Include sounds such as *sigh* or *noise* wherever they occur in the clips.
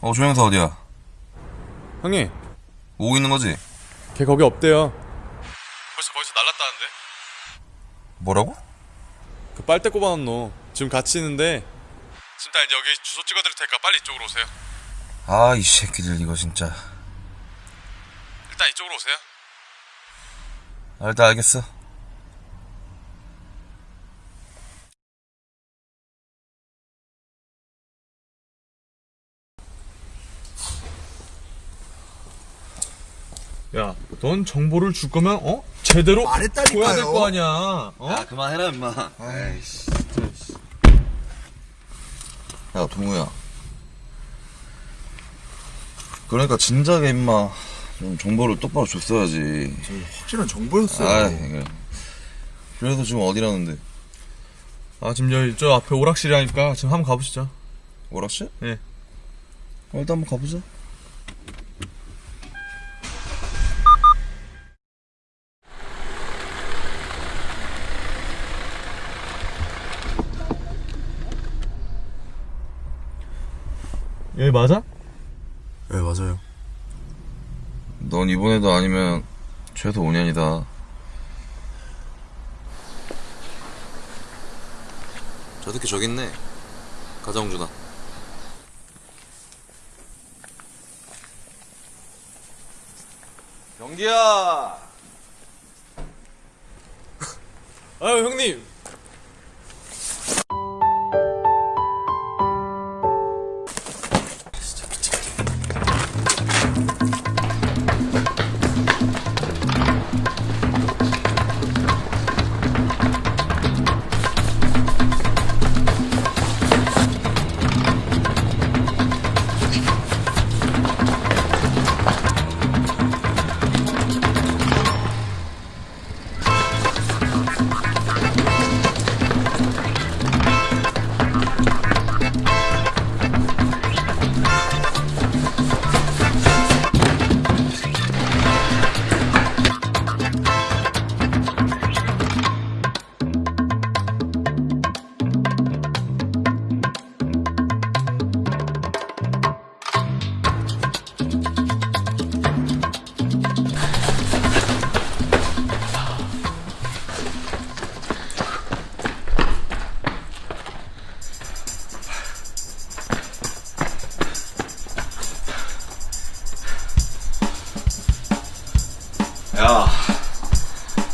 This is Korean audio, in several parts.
어 조영사 어디야? 형님, 오고 있는 거지? 걔 거기 없대요. 벌써 거기서 날랐다는데? 뭐라고? 그 빨대 꼽아놓은 너. 지금 같이 있는데 지금 딱 이제 여기 주소 찍어드릴 테니까 빨리 이쪽으로 오세요. 아 이 새끼들 이거 진짜 일단 이쪽으로 오세요. 아, 일단 알겠어 야, 넌 정보를 줄 거면 어? 제대로 말했다니까요. 줘야 될 거 아니야. 어? 야 그만해라 임마 아이씨 야 동우야 그러니까 진작에 임마 좀 정보를 똑바로 줬어야지 확실한 정보였어요. 아 그래 그래서 지금 어디라는데 아, 지금 여기 저 앞에 오락실이라니까 지금 한번 가보시죠. 오락실? 예. 어, 일단 한번 가보자 여기 맞아? 네 맞아요. 넌 이번에도 아니면 최소 5년이다. 저 새끼 저기 있네. 가자 홍준아 경기야! *laughs* 아유, 형님.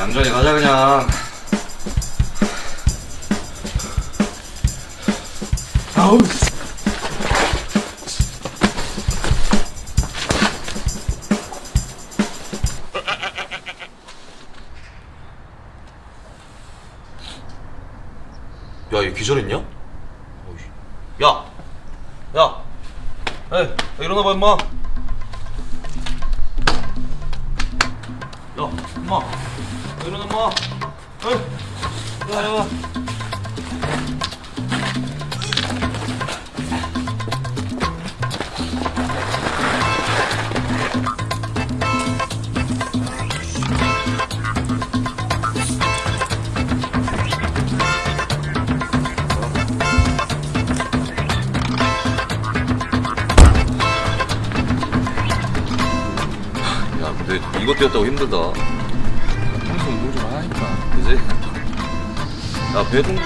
얌전히 가자 그냥 아우. 야, 얘 기절했냐? 야! 야! 에이, 야, 일어나봐, 임마! 야, 임마! 야, 근데 이것 뛰었다고 힘들다. 해야지? 야 배송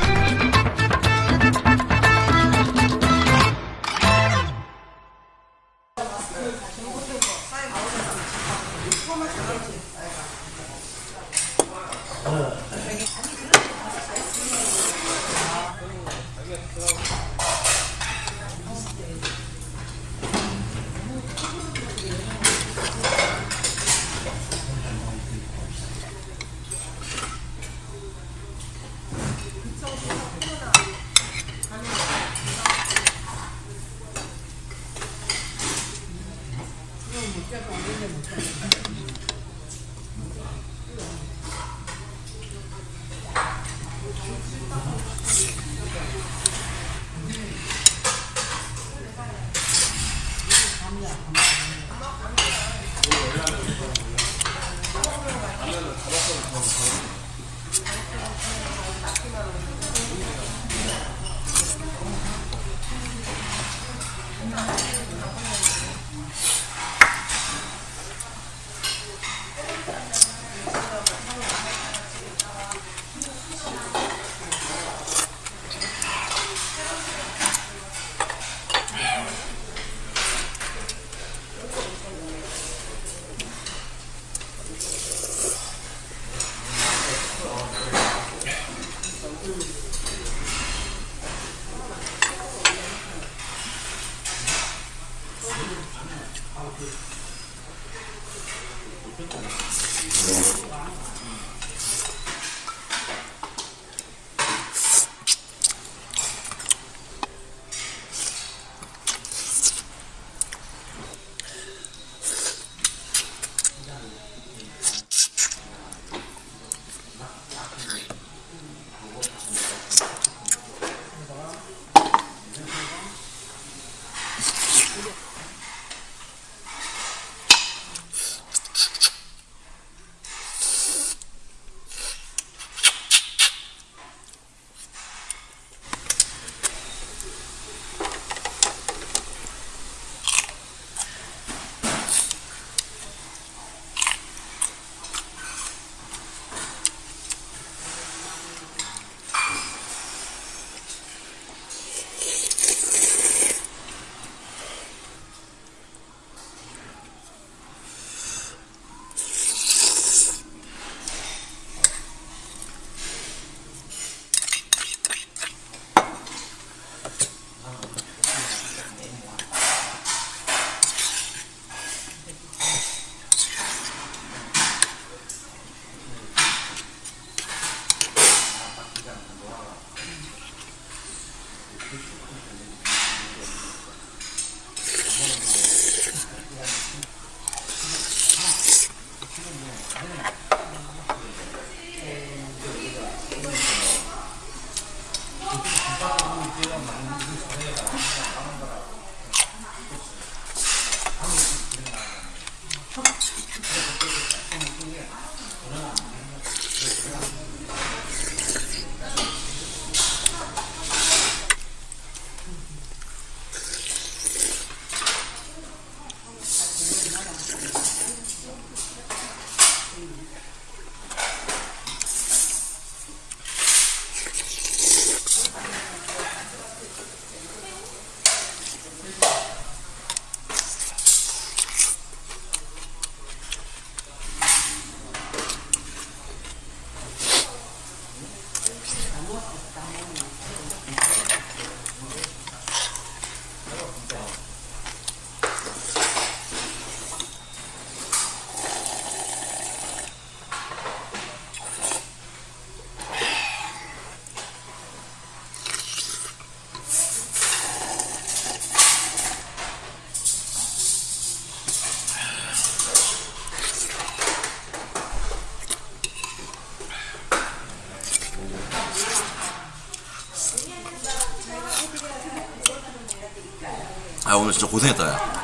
아 오늘 진짜 고생했다 야